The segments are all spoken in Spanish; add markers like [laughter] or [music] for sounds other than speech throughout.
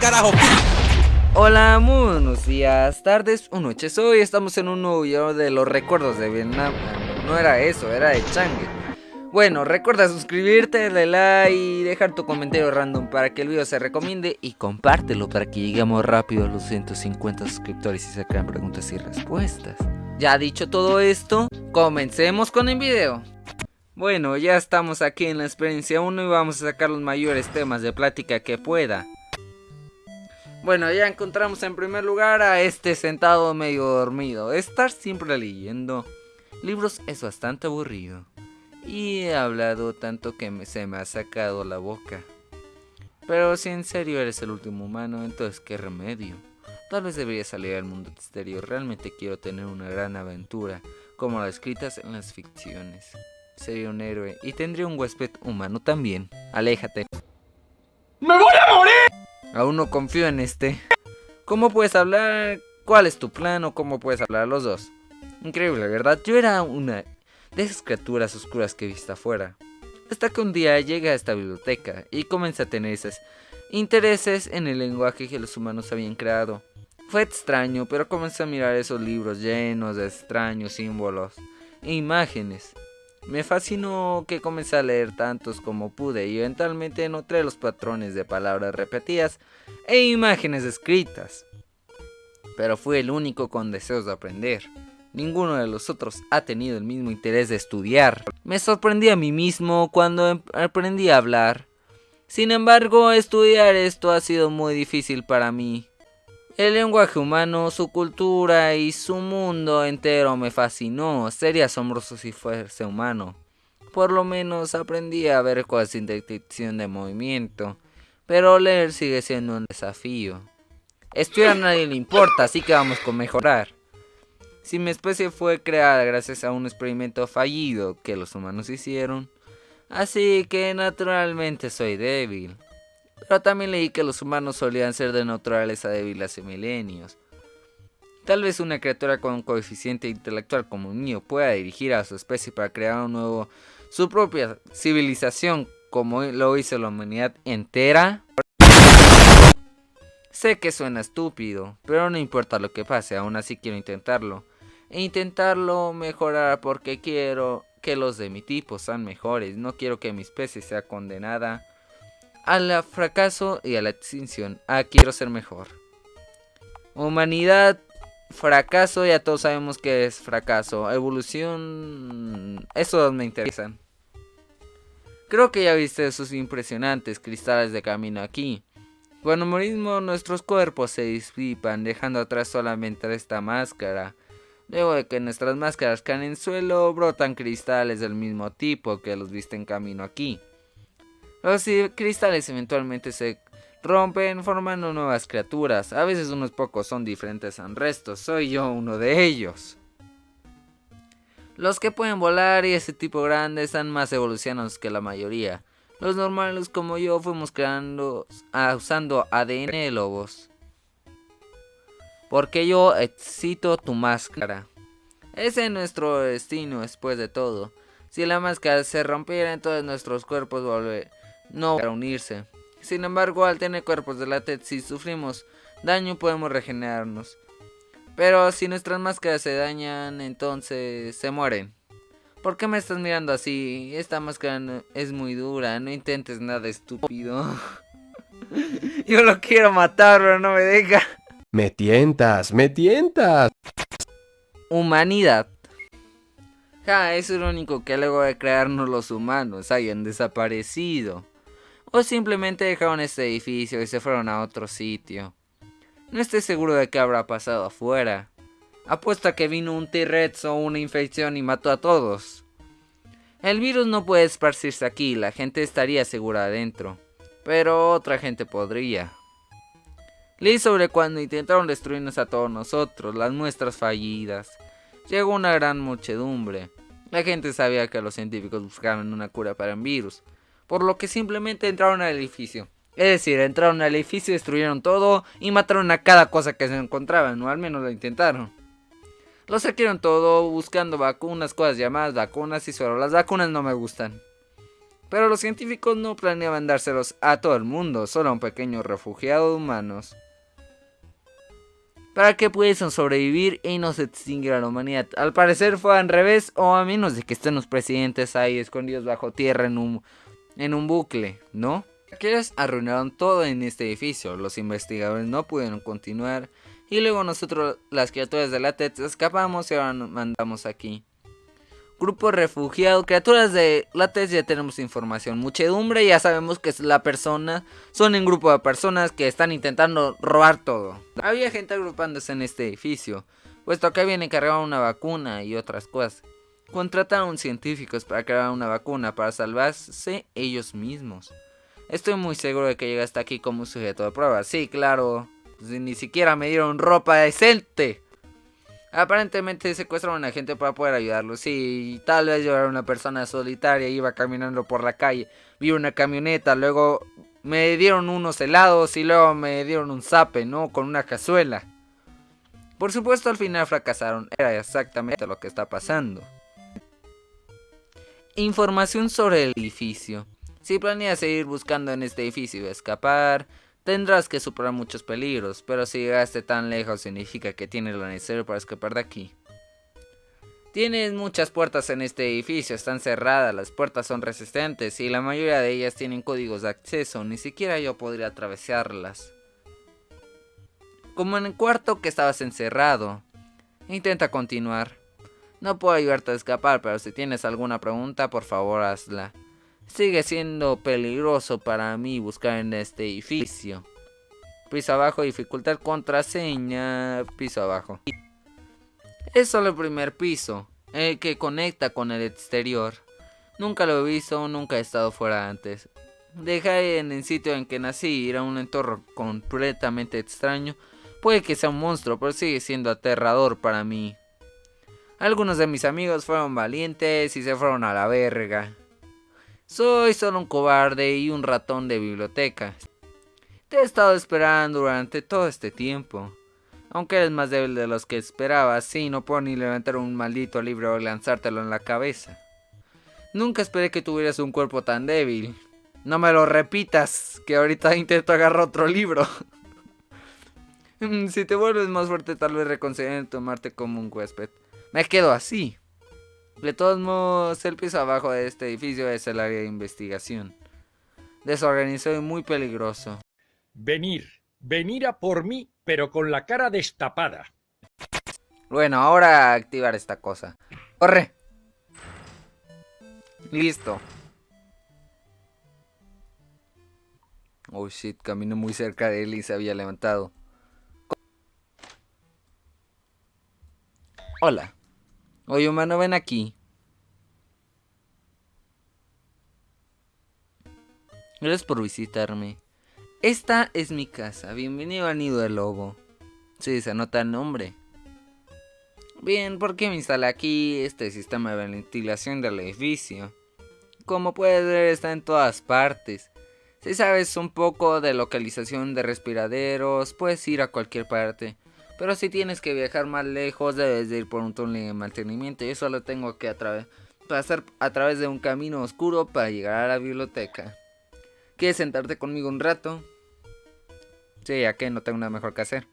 carajo. Hola, buenos días, tardes o noches. Hoy estamos en un nuevo video de los recuerdos de Vietnam. No era eso, era de Changue. Bueno, recuerda suscribirte, darle like y dejar tu comentario random para que el video se recomiende y compártelo para que lleguemos rápido a los 150 suscriptores y se crean preguntas y respuestas. Ya dicho todo esto, comencemos con el video. Bueno, ya estamos aquí en la experiencia 1 y vamos a sacar los mayores temas de plática que pueda. Bueno, ya encontramos en primer lugar a este sentado medio dormido. Estar siempre leyendo libros es bastante aburrido. Y he hablado tanto que se me ha sacado la boca. Pero si en serio eres el último humano, entonces qué remedio. Tal vez debería salir al mundo exterior. Realmente quiero tener una gran aventura, como las escritas en las ficciones. Sería un héroe y tendría un huésped humano también. Aléjate. Aún no confío en este. ¿Cómo puedes hablar? ¿Cuál es tu plan o cómo puedes hablar los dos? Increíble, ¿verdad? Yo era una de esas criaturas oscuras que he visto afuera. Hasta que un día llegué a esta biblioteca y comencé a tener esos intereses en el lenguaje que los humanos habían creado. Fue extraño, pero comencé a mirar esos libros llenos de extraños símbolos e imágenes. Me fascinó que comencé a leer tantos como pude y eventualmente noté los patrones de palabras repetidas e imágenes escritas. Pero fui el único con deseos de aprender. Ninguno de los otros ha tenido el mismo interés de estudiar. Me sorprendí a mí mismo cuando em-, aprendí a hablar. Sin embargo, estudiar esto ha sido muy difícil para mí. El lenguaje humano, su cultura y su mundo entero me fascinó. Sería asombroso si fuese humano. Por lo menos aprendí a ver cosas sin detección de movimiento. Pero leer sigue siendo un desafío. Estudiar a nadie le importa, así que vamos con mejorar. Si mi especie fue creada gracias a un experimento fallido que los humanos hicieron, así que naturalmente soy débil. Pero también leí que los humanos solían ser de naturaleza débil hace milenios. Tal vez una criatura con un coeficiente intelectual como un mío pueda dirigir a su especie para crear un nuevo, su propia civilización como lo hizo la humanidad entera. Sé que suena estúpido, pero no importa lo que pase, aún así quiero intentarlo. E intentarlo mejorar porque quiero que los de mi tipo sean mejores, no quiero que mi especie sea condenada al fracaso y a la extinción. Ah, quiero ser mejor. Humanidad, fracaso, ya todos sabemos que es fracaso. Evolución, esos me interesan. Creo que ya viste esos impresionantes cristales de camino aquí. Cuando morimos nuestros cuerpos se disipan dejando atrás solamente esta máscara. Luego de que nuestras máscaras caen en suelo, brotan cristales del mismo tipo que los viste en camino aquí. Los cristales eventualmente se rompen formando nuevas criaturas. A veces unos pocos son diferentes al resto. Soy yo uno de ellos. Los que pueden volar y ese tipo grande están más evolucionados que la mayoría. Los normales como yo fuimos creando ah, usando ADN de lobos. Porque yo excito tu máscara. Ese es nuestro destino después de todo. Si la máscara se rompiera, entonces nuestros cuerpos volverían no para unirse. Sin embargo, al tener cuerpos de látex, si sufrimos daño podemos regenerarnos. Pero si nuestras máscaras se dañan, entonces se mueren. ¿Por qué me estás mirando así? Esta máscara es muy dura, no intentes nada estúpido. [laughs] Yo lo quiero matar, pero no me deja. Me tientas, me tientas. Humanidad. Ja, es único que luego de crearnos los humanos hayan desaparecido o simplemente dejaron este edificio y se fueron a otro sitio. No estoy seguro de qué habrá pasado afuera. Apuesto a que vino un T-Rex o una infección y mató a todos. El virus no puede esparcirse aquí, la gente estaría segura adentro. Pero otra gente podría. Leí sobre cuando intentaron destruirnos a todos nosotros, las muestras fallidas. Llegó una gran muchedumbre. La gente sabía que los científicos buscaban una cura para el virus, por lo que simplemente entraron al edificio. Es decir, entraron al edificio, destruyeron todo y mataron a cada cosa que se encontraban, o al menos lo intentaron. Lo saquearon todo buscando vacunas, cosas llamadas vacunas y solo las vacunas no me gustan. Pero los científicos no planeaban dárselos a todo el mundo, solo a un pequeño refugiado de humanos. Para que pudiesen sobrevivir y no se extinguiera la humanidad. Al parecer fue al revés, o a menos de que estén los presidentes ahí escondidos bajo tierra en un, en un bucle, ¿no? Aquellos arruinaron todo en este edificio, los investigadores no pudieron continuar y luego nosotros, las criaturas de la TET, escapamos y ahora nos mandamos aquí. Grupo refugiado, criaturas de la TET ya tenemos información. Muchedumbre, ya sabemos que es la persona, son un grupo de personas que están intentando robar todo. Había gente agrupándose en este edificio, puesto que habían encargado una vacuna y otras cosas. Contrataron científicos para crear una vacuna para salvarse ellos mismos. Estoy muy seguro de que llega hasta aquí como sujeto de prueba. Sí, claro. Pues, ni siquiera me dieron ropa decente. Aparentemente secuestraron a gente para poder ayudarlo. Sí, tal vez yo era una persona solitaria, iba caminando por la calle, vi una camioneta, luego me dieron unos helados y luego me dieron un zape, ¿no? Con una cazuela. Por supuesto al final fracasaron, era exactamente lo que está pasando. Información sobre el edificio. Si planeas seguir buscando en este edificio y escapar, Tendrás que superar muchos peligros, pero si llegaste tan lejos significa que tienes lo necesario para escapar de aquí. Tienes muchas puertas en este edificio, están cerradas, las puertas son resistentes y la mayoría de ellas tienen códigos de acceso, ni siquiera yo podría atravesarlas. Como en el cuarto que estabas encerrado. Intenta continuar. No puedo ayudarte a escapar, pero si tienes alguna pregunta, por favor hazla. Sigue siendo peligroso para mí buscar en este edificio. Piso abajo, dificultad contraseña, piso abajo. Es solo el primer piso, el que conecta con el exterior. Nunca lo he visto, nunca he estado fuera antes. Dejar en el sitio en que nací ir a un entorno completamente extraño. Puede que sea un monstruo, pero sigue siendo aterrador para mí. Algunos de mis amigos fueron valientes y se fueron a la verga. Soy solo un cobarde y un ratón de biblioteca. Te he estado esperando durante todo este tiempo. Aunque eres más débil de los que esperaba, sí, no puedo ni levantar un maldito libro o lanzártelo en la cabeza. Nunca esperé que tuvieras un cuerpo tan débil. No me lo repitas, que ahorita intento agarrar otro libro. [laughs] si te vuelves más fuerte, tal vez reconsideren tomarte como un huésped. Me quedo así. De todos modos, el piso abajo de este edificio es el área de investigación. Desorganizado y muy peligroso. Venir, venir a por mí, pero con la cara destapada. Bueno, ahora activar esta cosa. ¡Corre! Listo. Oh shit, camino muy cerca de él y se había levantado. Hola. Oye, humano, ven aquí. Gracias por visitarme. Esta es mi casa. Bienvenido al nido del lobo. Sí, se nota el nombre. Bien, ¿por qué me instalé aquí este sistema de ventilación del edificio? Como puedes ver, está en todas partes. Si sabes un poco de localización de respiraderos, puedes ir a cualquier parte. Pero si tienes que viajar más lejos, debes de ir por un túnel de mantenimiento. Yo solo tengo que pasar a través de un camino oscuro para llegar a la biblioteca. ¿Quieres sentarte conmigo un rato? Sí, ya que no tengo nada mejor que hacer.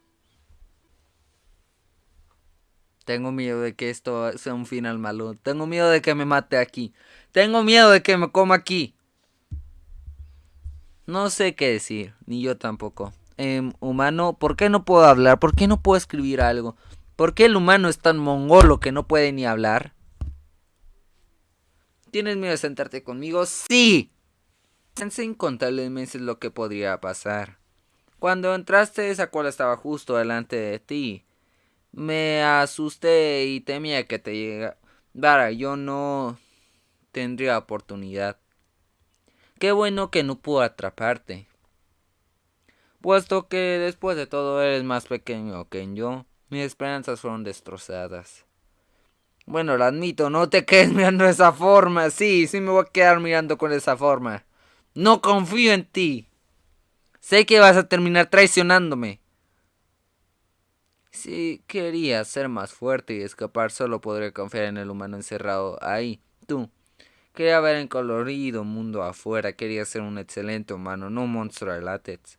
Tengo miedo de que esto sea un final malo. Tengo miedo de que me mate aquí. Tengo miedo de que me coma aquí. No sé qué decir, ni yo tampoco. Em, humano, ¿por qué no puedo hablar? ¿Por qué no puedo escribir algo? ¿Por qué el humano es tan mongolo que no puede ni hablar? ¿Tienes miedo de sentarte conmigo? Sí. Pensé incontables meses lo que podría pasar. Cuando entraste esa cola estaba justo delante de ti. Me asusté y temía que te llegara. Yo no tendría oportunidad. Qué bueno que no pudo atraparte puesto que después de todo eres más pequeño que yo, mis esperanzas fueron destrozadas. Bueno, lo admito, no te quedes mirando de esa forma. Sí, sí me voy a quedar mirando con esa forma. No confío en ti. Sé que vas a terminar traicionándome. Si quería ser más fuerte y escapar, solo podría confiar en el humano encerrado ahí. Tú, Quería ver el colorido mundo afuera, quería ser un excelente humano, no un monstruo de látex.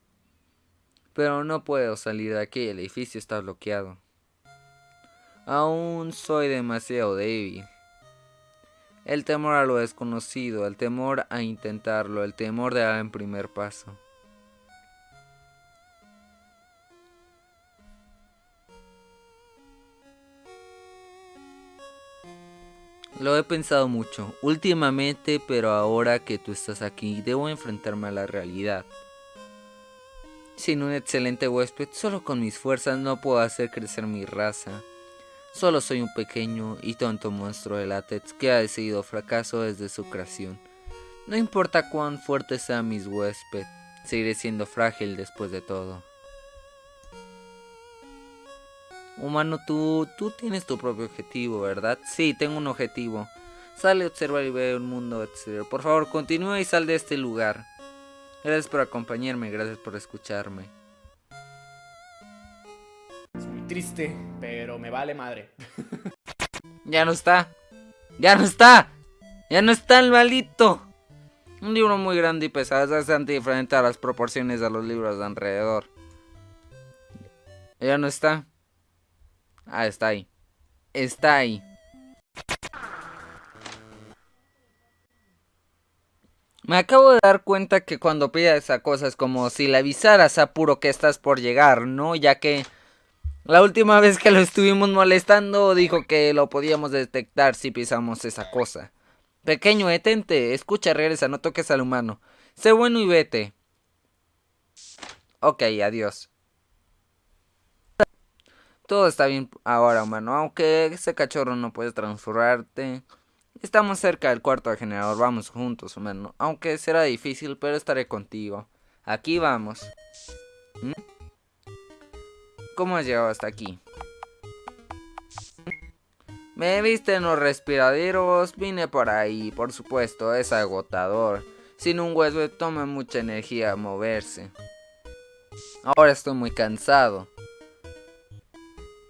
Pero no puedo salir de aquí, el edificio está bloqueado. Aún soy demasiado débil. El temor a lo desconocido, el temor a intentarlo, el temor de dar el primer paso. Lo he pensado mucho, últimamente, pero ahora que tú estás aquí, debo enfrentarme a la realidad. Sin un excelente huésped, solo con mis fuerzas no puedo hacer crecer mi raza. Solo soy un pequeño y tonto monstruo de látex que ha decidido fracaso desde su creación. No importa cuán fuerte sea mis huésped, seguiré siendo frágil después de todo. Humano, tú, tú tienes tu propio objetivo, ¿verdad? Sí, tengo un objetivo. Sale, observar y ve un mundo exterior. Por favor, continúa y sal de este lugar. Gracias por acompañarme, gracias por escucharme. Es muy triste, pero me vale madre. [laughs] ya no está. Ya no está. Ya no está el maldito. Un libro muy grande y pesado, es bastante diferente a las proporciones de los libros de alrededor. Ya no está. Ah, está ahí. Está ahí. Me acabo de dar cuenta que cuando pida esa cosa es como si le avisaras a Puro que estás por llegar, ¿no? Ya que la última vez que lo estuvimos molestando dijo que lo podíamos detectar si pisamos esa cosa. Pequeño, detente, escucha, regresa, no toques al humano. Sé bueno y vete. Ok, adiós. Todo está bien ahora, humano. Aunque ese cachorro no puede transformarte. Estamos cerca del cuarto del generador. Vamos juntos, humano. Aunque será difícil, pero estaré contigo. Aquí vamos. ¿Mm? ¿Cómo has llegado hasta aquí? Me viste en los respiraderos, vine por ahí, por supuesto, es agotador. Sin un hueso toma mucha energía moverse. Ahora estoy muy cansado.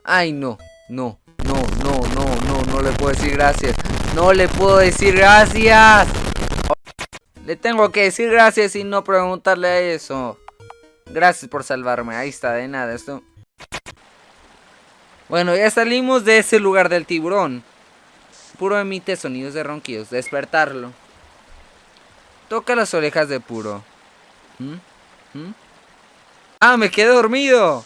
Ay, no, no, no, no, no, no, no le puedo decir gracias. No le puedo decir gracias. Le tengo que decir gracias y no preguntarle eso. Gracias por salvarme. Ahí está, de nada. Esto. Bueno, ya salimos de ese lugar del tiburón. Puro emite sonidos de ronquidos. Despertarlo. Toca las orejas de Puro. ¿Mm? ¿Mm? ¡Ah, me quedé dormido!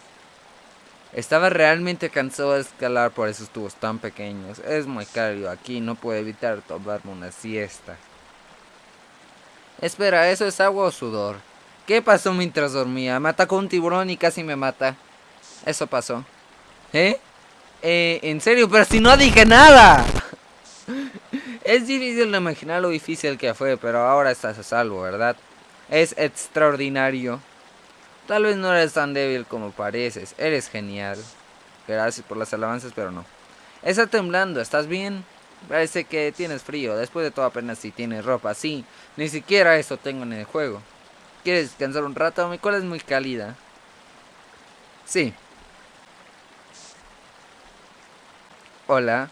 Estaba realmente cansado de escalar por esos tubos tan pequeños. Es muy cálido aquí, no puedo evitar tomarme una siesta. Espera, ¿eso es agua o sudor? ¿Qué pasó mientras dormía? Me atacó un tiburón y casi me mata. Eso pasó. ¿Eh? Eh, en serio, pero si no dije nada. [laughs] es difícil de imaginar lo difícil que fue, pero ahora estás a salvo, ¿verdad? Es extraordinario. Tal vez no eres tan débil como pareces. Eres genial. Gracias por las alabanzas, pero no. Está temblando, ¿estás bien? Parece que tienes frío. Después de todo apenas si tienes ropa. Sí, ni siquiera eso tengo en el juego. ¿Quieres descansar un rato? Mi cola es muy cálida. Sí. Hola.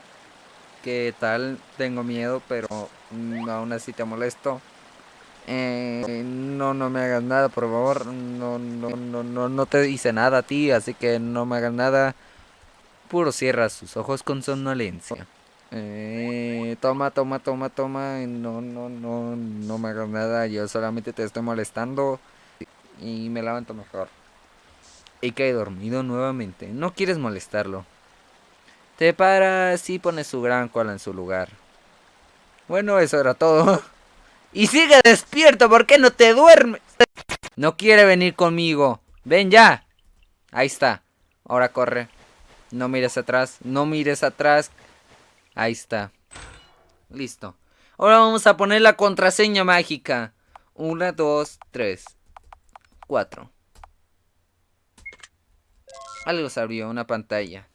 ¿Qué tal? Tengo miedo, pero aún así te molesto. Eh, no, no me hagas nada, por favor. No, no, no, no, no te hice nada a ti, así que no me hagas nada. Puro cierra sus ojos con somnolencia. Eh, toma, toma, toma, toma. No, no, no, no me hagas nada. Yo solamente te estoy molestando. Y me levanto mejor. Y cae dormido nuevamente. No quieres molestarlo. Te paras y pones su gran cola en su lugar. Bueno, eso era todo. [laughs] Y sigue despierto, ¿por qué no te duermes? No quiere venir conmigo. Ven ya. Ahí está. Ahora corre. No mires atrás. No mires atrás. Ahí está. Listo. Ahora vamos a poner la contraseña mágica. Una, dos, tres. Cuatro. Algo se abrió, una pantalla.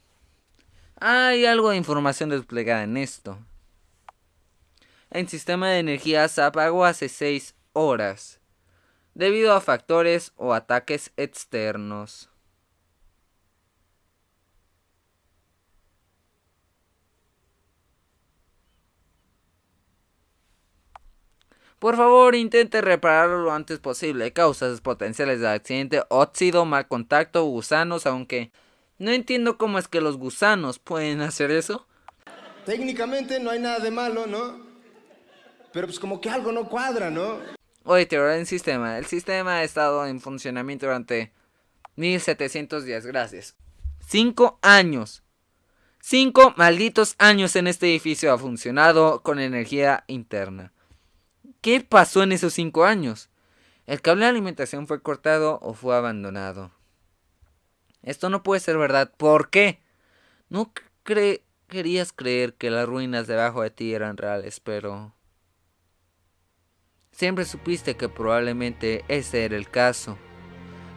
Hay algo de información desplegada en esto. El sistema de energía se apagó hace 6 horas, debido a factores o ataques externos. Por favor, intente repararlo lo antes posible. Causas potenciales de accidente, óxido, mal contacto, gusanos, aunque no entiendo cómo es que los gusanos pueden hacer eso. Técnicamente no hay nada de malo, ¿no? Pero pues como que algo no cuadra, ¿no? Oye, teoría del sistema. El sistema ha estado en funcionamiento durante 1700 días. Gracias. Cinco años. Cinco malditos años en este edificio ha funcionado con energía interna. ¿Qué pasó en esos cinco años? ¿El cable de alimentación fue cortado o fue abandonado? Esto no puede ser verdad. ¿Por qué? No querías creer que las ruinas debajo de ti eran reales, pero... Siempre supiste que probablemente ese era el caso.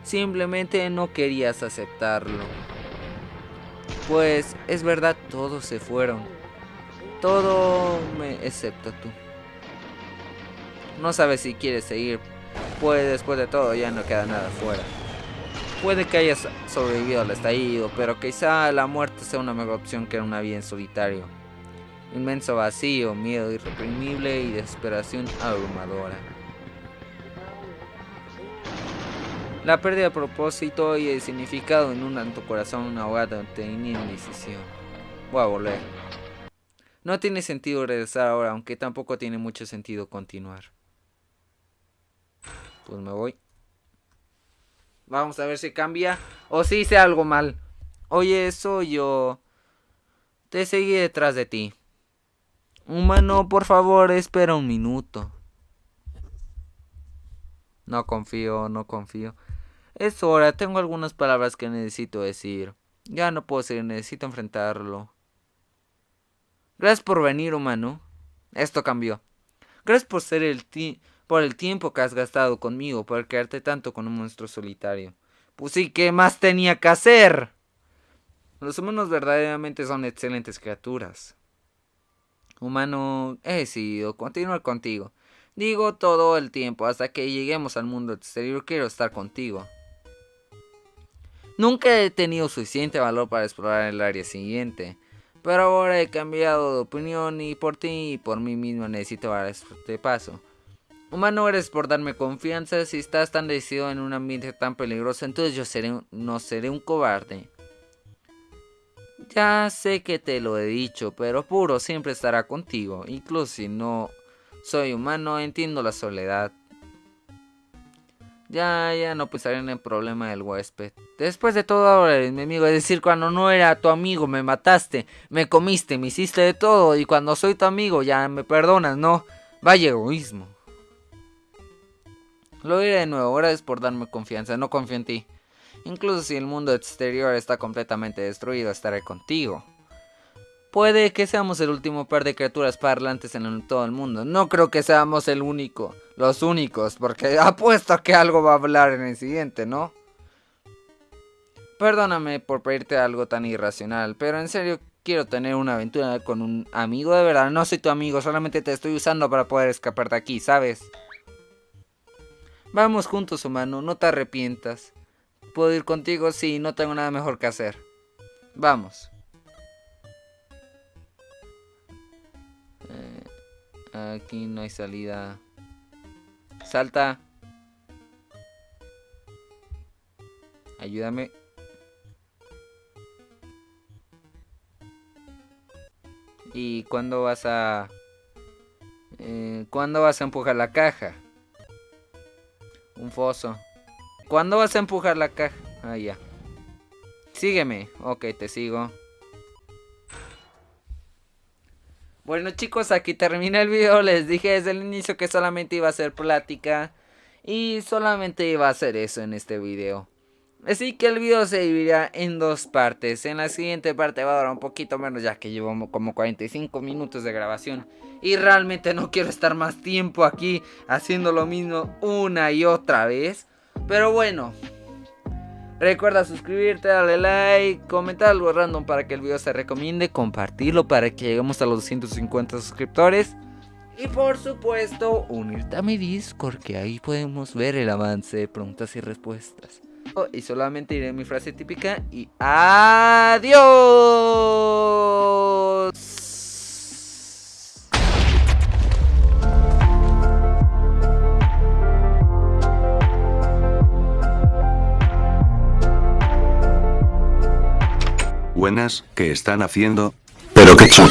Simplemente no querías aceptarlo. Pues es verdad, todos se fueron. Todo me, excepto tú. No sabes si quieres seguir, pues después de todo ya no queda nada fuera. Puede que hayas sobrevivido al estallido, pero quizá la muerte sea una mejor opción que una vida en solitario. Inmenso vacío, miedo irreprimible y desesperación abrumadora. La pérdida de propósito y de significado en un alto corazón ahogado tenía indecisión. Voy a volver. No tiene sentido regresar ahora, aunque tampoco tiene mucho sentido continuar. Pues me voy. Vamos a ver si cambia o si hice algo mal. Oye, soy yo. Te seguí detrás de ti. Humano, por favor, espera un minuto. No confío, no confío. Es hora, tengo algunas palabras que necesito decir. Ya no puedo seguir, necesito enfrentarlo. Gracias por venir, humano. Esto cambió. Gracias por ser el ti por el tiempo que has gastado conmigo, por quedarte tanto con un monstruo solitario. Pues sí, ¿qué más tenía que hacer? Los humanos verdaderamente son excelentes criaturas. Humano, he decidido continuar contigo. Digo todo el tiempo, hasta que lleguemos al mundo exterior quiero estar contigo. Nunca he tenido suficiente valor para explorar el área siguiente, pero ahora he cambiado de opinión y por ti y por mí mismo necesito dar este paso. Humano eres por darme confianza. Si estás tan decidido en un ambiente tan peligroso, entonces yo seré, no seré un cobarde. Ya sé que te lo he dicho, pero Puro siempre estará contigo. Incluso si no soy humano, entiendo la soledad. Ya, ya no pensaré en el problema del huésped. Después de todo ahora eres mi amigo. Es decir, cuando no era tu amigo me mataste, me comiste, me hiciste de todo. Y cuando soy tu amigo ya me perdonas, ¿no? Vaya egoísmo. Lo diré de nuevo, gracias por darme confianza, no confío en ti. Incluso si el mundo exterior está completamente destruido, estaré contigo. Puede que seamos el último par de criaturas parlantes en todo el mundo. No creo que seamos el único, los únicos, porque [laughs] apuesto a que algo va a hablar en el siguiente, ¿no? Perdóname por pedirte algo tan irracional, pero en serio quiero tener una aventura con un amigo de verdad. No soy tu amigo, solamente te estoy usando para poder escapar de aquí, ¿sabes? Vamos juntos, humano, no te arrepientas. ¿Puedo ir contigo? Sí, no tengo nada mejor que hacer. Vamos. Eh, aquí no hay salida. Salta. Ayúdame. ¿Y cuándo vas a... Eh, ¿Cuándo vas a empujar la caja? Un foso. ¿Cuándo vas a empujar la caja? Ah, ya. Sígueme. Ok, te sigo. Bueno chicos, aquí termina el video. Les dije desde el inicio que solamente iba a ser plática. Y solamente iba a hacer eso en este video. Así que el video se dividirá en dos partes. En la siguiente parte va a durar un poquito menos ya que llevo como 45 minutos de grabación. Y realmente no quiero estar más tiempo aquí haciendo lo mismo una y otra vez. Pero bueno. Recuerda suscribirte, darle like, comentar algo random para que el video se recomiende, compartirlo para que lleguemos a los 250 suscriptores. Y por supuesto, unirte a mi Discord, que ahí podemos ver el avance de preguntas y respuestas. Y solamente diré mi frase típica y adiós. Buenas, ¿qué están haciendo? Pero chulo.